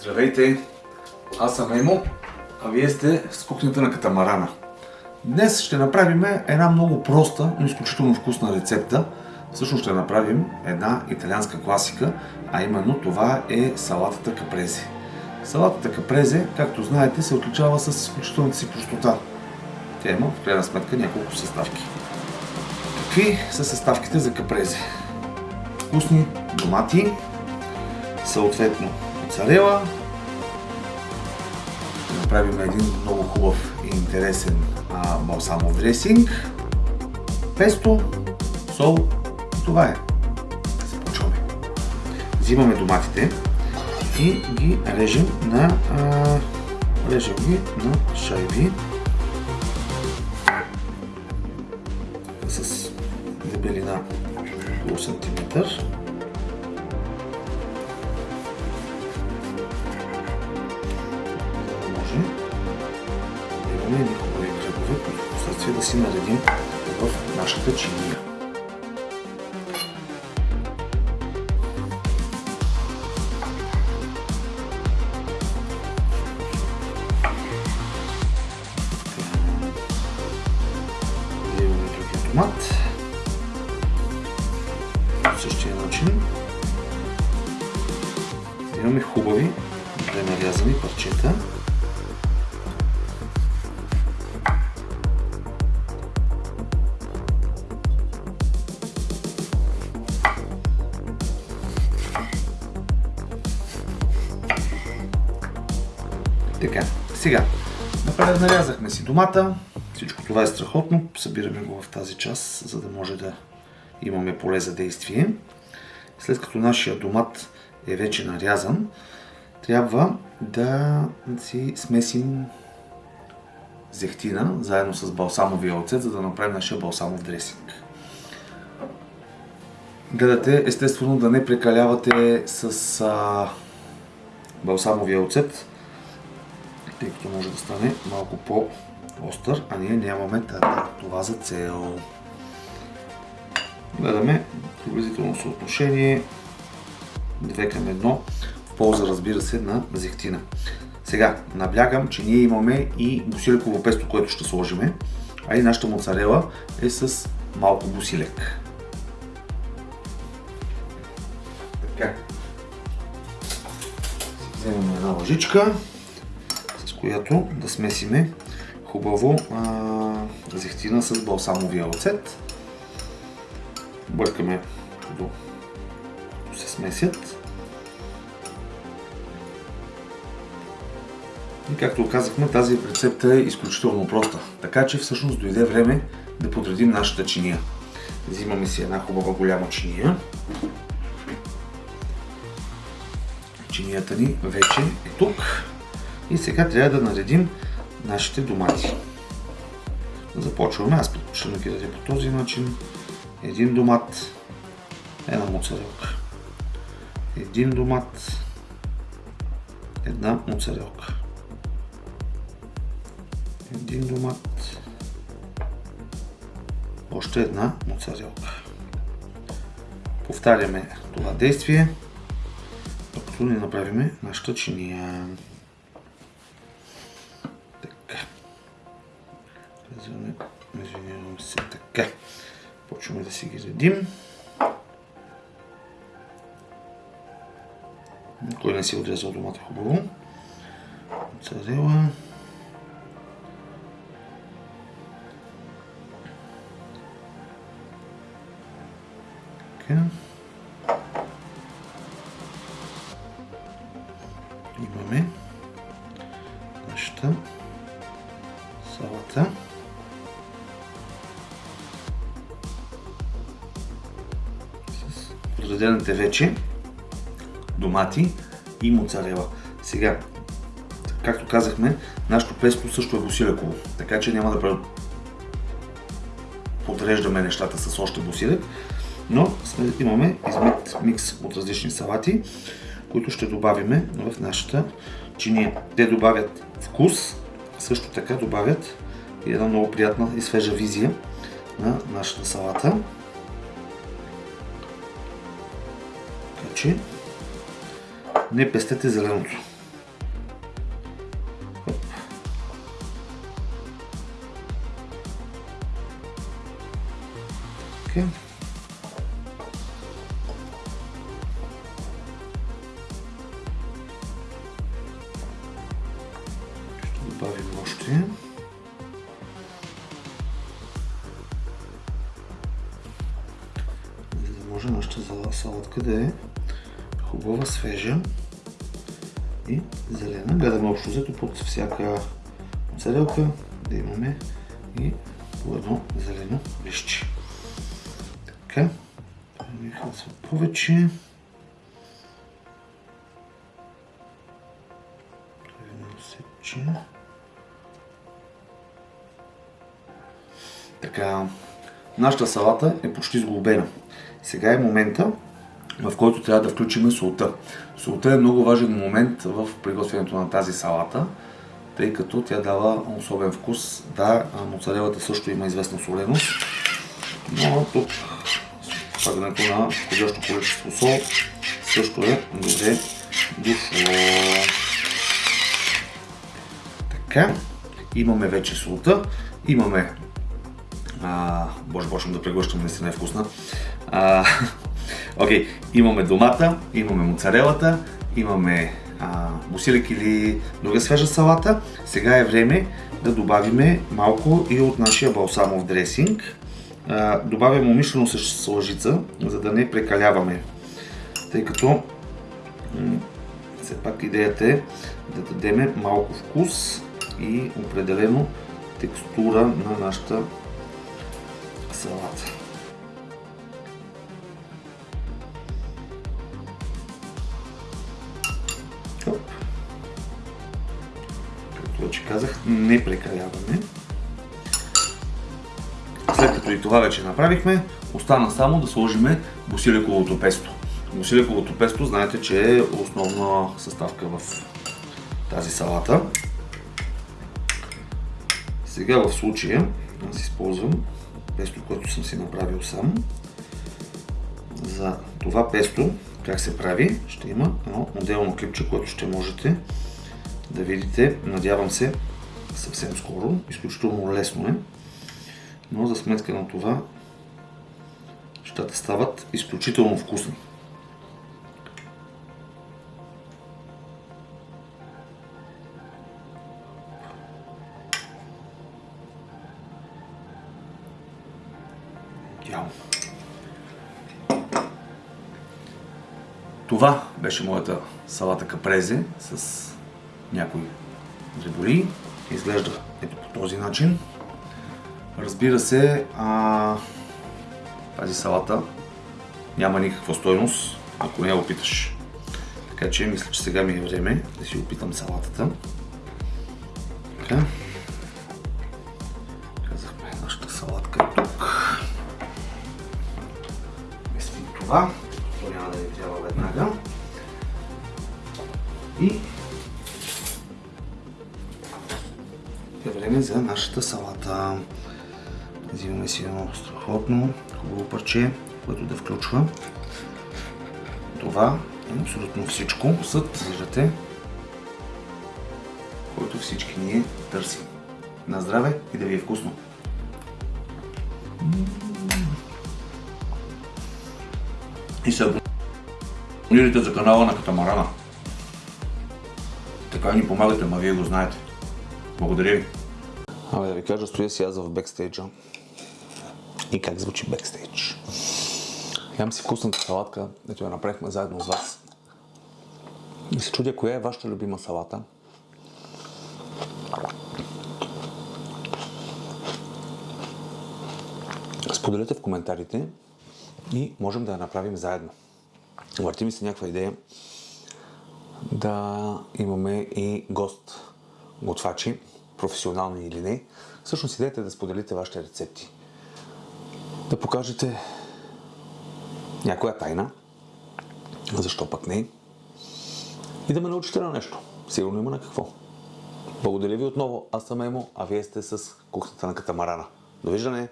Здравейте! Аз съм Емо, а вие сте с кухнята на катамарана. Днес ще направим една много проста, но изключително вкусна рецепта. Всъщност ще направим една италианска класика, а именно това е салатата капрезе. Салатата капрезе, както знаете, се отличава с изключителната си простота. Тя има, в крайна сметка, няколко съставки. Какви са съставките за капрезе? Вкусни домати, съответно моцарела. Ще направим един много хубав и интересен а, балсамов дресинг. Песто, сол това е. Започваме. Взимаме доматите и ги режем на, а, режем ги на шайби с дебелина около сантиметър. Си наредим в нашата чиния. Вземаме другия томат. По същия начин. Имаме хубави, добре парчета. Сега, напред нарязахме си домата. Всичко това е страхотно. Събираме го в тази част, за да може да имаме поле за действие. След като нашия домат е вече нарязан, трябва да си смесим зехтина заедно с балсамовия оцет, за да направим нашия балсамов дресинг. Гледате, естествено, да не прекалявате с а, балсамовия оцет, тъй като може да стане малко по-остър, а ние нямаме това за цел. Гледаме приблизително съотношение 2 към 1 в полза, разбира се, на зехтина. Сега, наблягам, че ние имаме и бусилеково песто, което ще сложиме, а и нашата моцарела е с малко бусилек. Така. Вземем една лъжичка която да смесиме хубаво а, зехтина с балсамовия оцет. Бъркаме до се смесят. И както казахме, тази рецепта е изключително проста. Така че всъщност дойде време да подредим нашата чиния. Взимаме си една хубава голяма чиния. Чинията ни вече е тук. И сега трябва да наредим нашите домати. Започваме. Аз предпочитам да ги дадя по този начин. Един домат, една моцарелка. Един домат, една моцарелка. Един домат, още една моцарелка. Повтаряме това действие, докато не направим нашата чиния. Почваме да си ги редим. Кой не си е отрезал домата хубаво. Царела. Имаме нашата салата. Подредените вече домати и моцарела. Сега, както казахме, нашето песто също е босилеково, така че няма да подреждаме нещата с още босилек, но имаме измет микс от различни салати, които ще добавиме в нашата чиния. Те добавят вкус, също така добавят и една много приятна и свежа визия на нашата салата. случи не пестете зеленото. Оп. Okay. добавим още. За да може нашата салатка да е хубава, свежа и зелена. Гледаме общо взето под всяка моцарелка да имаме и едно зелено лище. Така, ми харесва повече. Така, нашата салата е почти сглобена. Сега е момента, в който трябва да включим солта. Солта е много важен момент в приготвянето на тази салата, тъй като тя дава особен вкус. Да, моцарелата също има известна соленост, но тук слагането на подходящо количество сол също е добре дошло. Така, имаме вече солта, имаме а, боже, почвам да преглъщам, наистина е вкусна. Окей, okay, имаме домата, имаме моцарелата, имаме а, бусилек или друга свежа салата. Сега е време да добавиме малко и от нашия балсамов дресинг. А, добавяме умишлено с лъжица, за да не прекаляваме. Тъй като все пак идеята е да дадем малко вкус и определено текстура на нашата салата. Не прекаляваме. След като и това вече направихме, остана само да сложим босилековото песто. Босилековото песто знаете, че е основна съставка в тази салата. Сега в случая аз използвам песто, което съм си направил сам. За това песто, как се прави, ще има едно отделно клипче, което ще можете да видите, надявам се, съвсем скоро. Изключително лесно е. Но за сметка на това, нещата стават изключително вкусни. Това беше моята салата капрезе с някои дреболи. Изглежда ето по този начин. Разбира се, а, тази салата няма никаква стойност, ако не я опиташ. Така че мисля, че сега ми е време да си опитам салатата. Така. това. То няма да ни трябва веднага. И нашата салата. Взимаме си едно страхотно, хубаво парче, което да включва. Това е абсолютно всичко. Съд, виждате, който всички ние търсим. На здраве и да ви е вкусно! и се абонирайте за канала на Катамарана. Така ни помагате, ма вие го знаете. Благодаря ви. Абе да ви кажа, стоя си аз в бекстейджа. И как звучи бекстейдж. Ям си вкусната салатка, ето я направихме заедно с вас. И се чудя, коя е вашата любима салата. Споделете в коментарите и можем да я направим заедно. Върти ми се някаква идея да имаме и гост готвачи, професионални или не. Всъщност идеята е да споделите вашите рецепти. Да покажете някоя тайна, защо пък не, и да ме научите на нещо. Сигурно има на какво. Благодаря ви отново. Аз съм Емо, а вие сте с кухнята на катамарана. Довиждане!